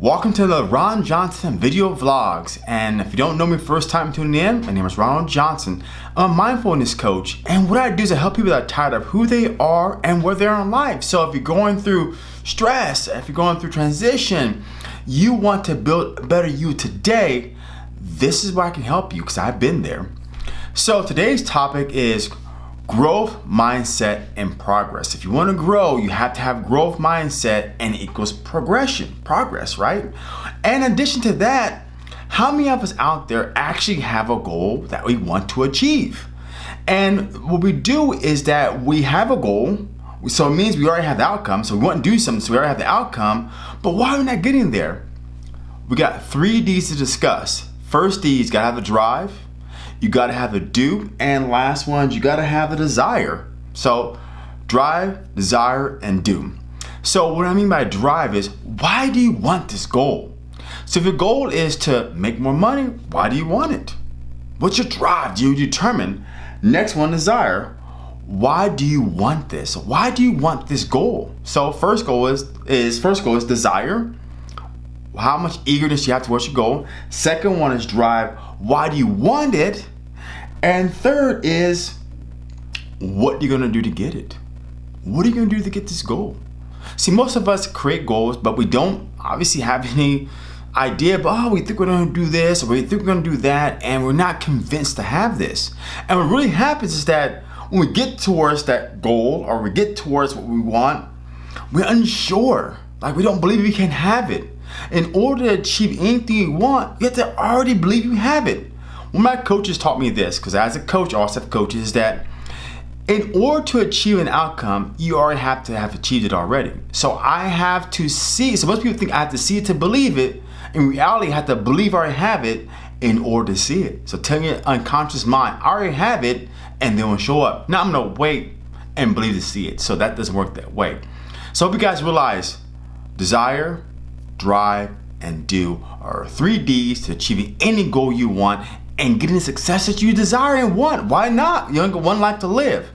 Welcome to the Ron Johnson video vlogs. And if you don't know me first time tuning in, my name is Ronald Johnson. I'm a mindfulness coach. And what I do is I help people that are tired of who they are and where they are in life. So if you're going through stress, if you're going through transition, you want to build a better you today, this is where I can help you because I've been there. So today's topic is growth mindset and progress. If you want to grow, you have to have growth mindset and equals progression, progress, right? And in addition to that, how many of us out there actually have a goal that we want to achieve? And what we do is that we have a goal, so it means we already have the outcome, so we want to do something, so we already have the outcome, but why are we not getting there? We got three D's to discuss. First D is gotta have a drive, you gotta have a do, and last one, you gotta have a desire. So drive, desire, and do. So what I mean by drive is, why do you want this goal? So if your goal is to make more money, why do you want it? What's your drive? Do you determine? Next one, desire. Why do you want this? Why do you want this goal? So first goal is, is first goal is desire. How much eagerness you have towards your goal. Second one is drive. Why do you want it? And third is what are you're gonna do to get it. What are you gonna do to get this goal? See, most of us create goals, but we don't obviously have any idea, but oh, we think we're gonna do this, or we think we're gonna do that, and we're not convinced to have this. And what really happens is that when we get towards that goal, or we get towards what we want, we're unsure. Like we don't believe we can have it. In order to achieve anything you want, you have to already believe you have it. Well, my coaches taught me this, because as a coach, I also have coaches, is that in order to achieve an outcome, you already have to have achieved it already. So I have to see, so most people think I have to see it to believe it. In reality, I have to believe I already have it in order to see it. So tell your unconscious mind, I already have it, and then will show up. Now I'm gonna wait and believe to see it. So that doesn't work that way. So hope you guys realize desire, drive, and do are three D's to achieving any goal you want and getting the success that you desire and want. Why not? You only got one life to live.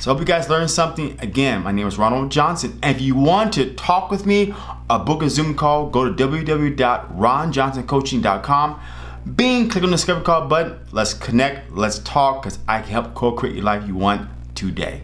So I hope you guys learned something. Again, my name is Ronald Johnson. And if you want to talk with me or book a Zoom call, go to www.ronjohnsoncoaching.com. Bing, click on the discovery call button. Let's connect, let's talk, because I can help co-create your life you want today.